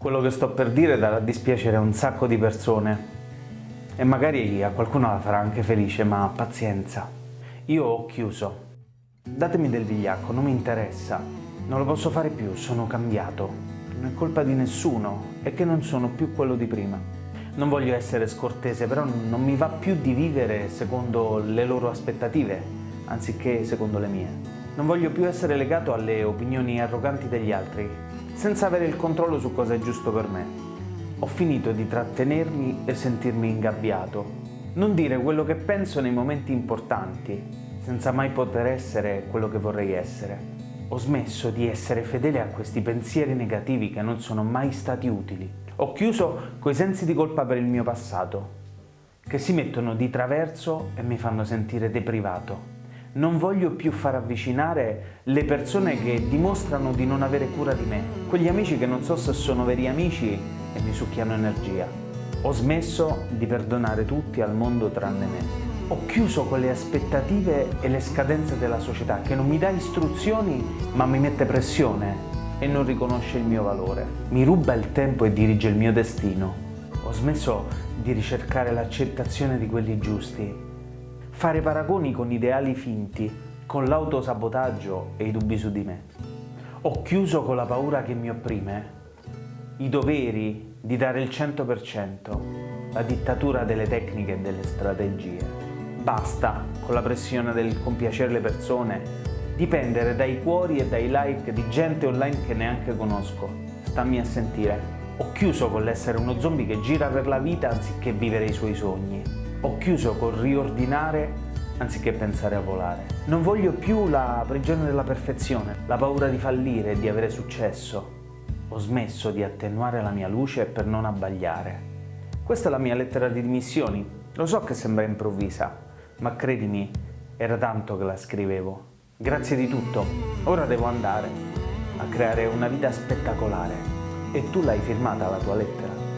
Quello che sto per dire darà dispiacere a un sacco di persone e magari a qualcuno la farà anche felice, ma pazienza. Io ho chiuso. Datemi del vigliacco, non mi interessa. Non lo posso fare più, sono cambiato. Non è colpa di nessuno, è che non sono più quello di prima. Non voglio essere scortese, però non mi va più di vivere secondo le loro aspettative, anziché secondo le mie. Non voglio più essere legato alle opinioni arroganti degli altri, senza avere il controllo su cosa è giusto per me. Ho finito di trattenermi e sentirmi ingabbiato. Non dire quello che penso nei momenti importanti, senza mai poter essere quello che vorrei essere. Ho smesso di essere fedele a questi pensieri negativi che non sono mai stati utili. Ho chiuso coi sensi di colpa per il mio passato, che si mettono di traverso e mi fanno sentire deprivato non voglio più far avvicinare le persone che dimostrano di non avere cura di me, quegli amici che non so se sono veri amici e mi succhiano energia. Ho smesso di perdonare tutti al mondo tranne me. Ho chiuso quelle aspettative e le scadenze della società che non mi dà istruzioni ma mi mette pressione e non riconosce il mio valore. Mi ruba il tempo e dirige il mio destino. Ho smesso di ricercare l'accettazione di quelli giusti fare paragoni con ideali finti, con l'autosabotaggio e i dubbi su di me. Ho chiuso con la paura che mi opprime, i doveri di dare il 100%, la dittatura delle tecniche e delle strategie. Basta con la pressione del compiacere le persone, dipendere dai cuori e dai like di gente online che neanche conosco. Stammi a sentire. Ho chiuso con l'essere uno zombie che gira per la vita anziché vivere i suoi sogni. Ho chiuso col riordinare anziché pensare a volare. Non voglio più la prigione della perfezione, la paura di fallire e di avere successo. Ho smesso di attenuare la mia luce per non abbagliare. Questa è la mia lettera di dimissioni. Lo so che sembra improvvisa, ma credimi, era tanto che la scrivevo. Grazie di tutto. Ora devo andare a creare una vita spettacolare. E tu l'hai firmata la tua lettera?